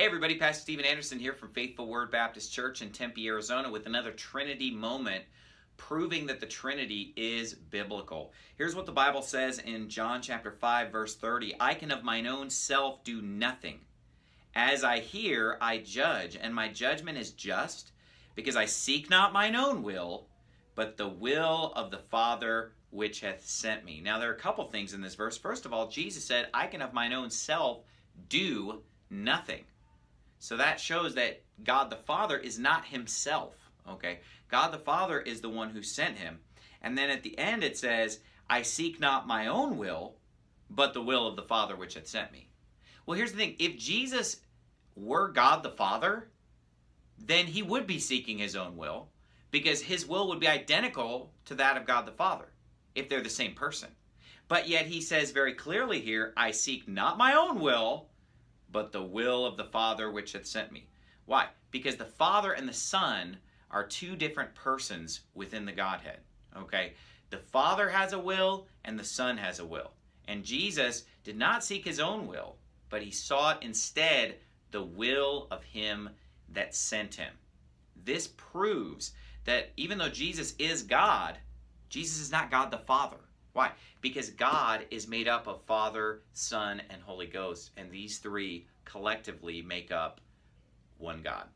Hey everybody, Pastor Steven Anderson here from Faithful Word Baptist Church in Tempe, Arizona with another Trinity moment proving that the Trinity is biblical. Here's what the Bible says in John chapter 5 verse 30. I can of mine own self do nothing. As I hear, I judge, and my judgment is just, because I seek not mine own will, but the will of the Father which hath sent me. Now there are a couple things in this verse. First of all, Jesus said, I can of mine own self do nothing. So that shows that God the Father is not himself, okay? God the Father is the one who sent him. And then at the end it says, I seek not my own will, but the will of the Father which hath sent me. Well, here's the thing. If Jesus were God the Father, then he would be seeking his own will because his will would be identical to that of God the Father if they're the same person. But yet he says very clearly here, I seek not my own will, but the will of the Father which hath sent me. Why? Because the Father and the Son are two different persons within the Godhead. Okay? The Father has a will and the Son has a will. And Jesus did not seek his own will, but he sought instead the will of him that sent him. This proves that even though Jesus is God, Jesus is not God the Father. Why? Because God is made up of Father, Son, and Holy Ghost, and these three collectively make up one God.